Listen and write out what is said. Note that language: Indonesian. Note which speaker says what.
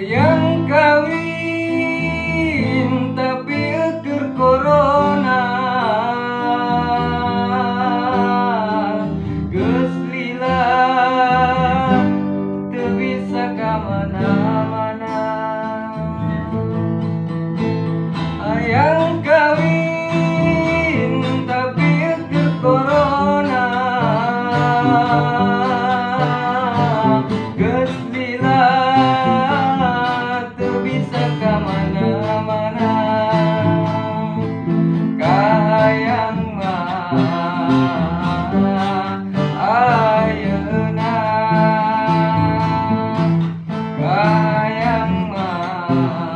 Speaker 1: yang kawin tapi eker corona. Geus lila teu bisa Ah.